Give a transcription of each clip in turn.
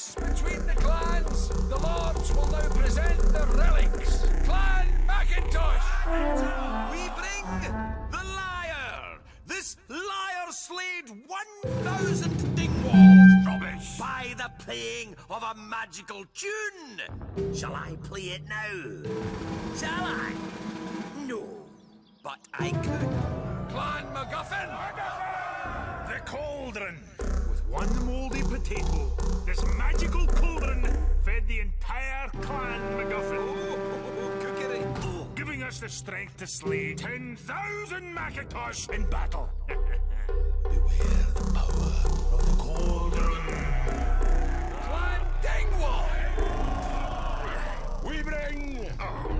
Peace between the clans. The lords will now present the relics. Clan Macintosh. We bring the lyre. This lyre slayed 1,000 Dingwalls. Rubbish. By the playing of a magical tune. Shall I play it now? Shall I? No. But I could. Clan MacGuffin. The cauldron. With one mouldy potato, this magical cauldron fed the entire clan MacGuffin, Oh, cookery. Oh, giving us the strength to slay 10,000 Macintosh in battle. beware the power of the cauldron. Clan Dingwall. We bring oh.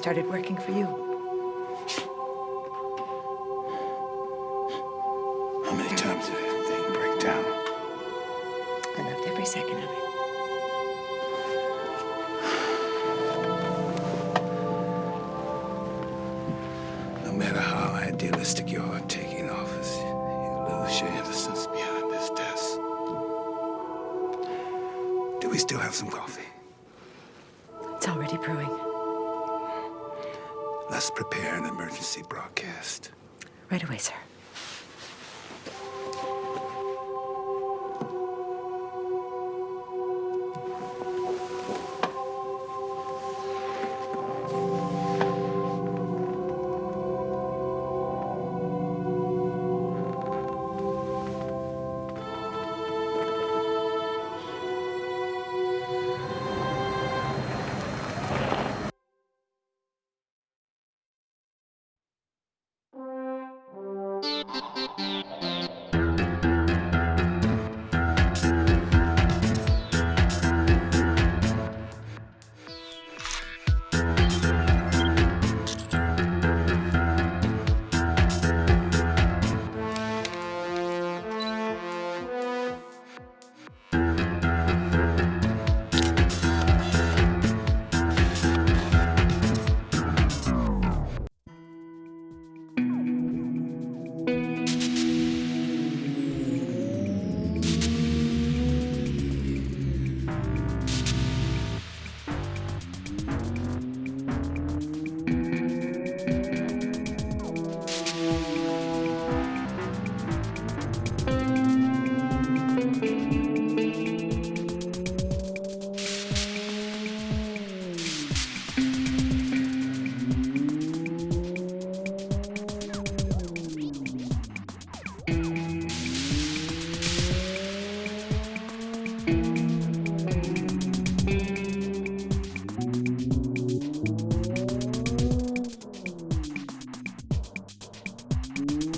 Started working for you? How many times did that thing break down? I loved every second of it. No matter how idealistic you are taking office, you lose your innocence behind this desk. Do we still have some coffee? It's already brewing. Let's prepare an emergency broadcast. Right away, sir. Yeah.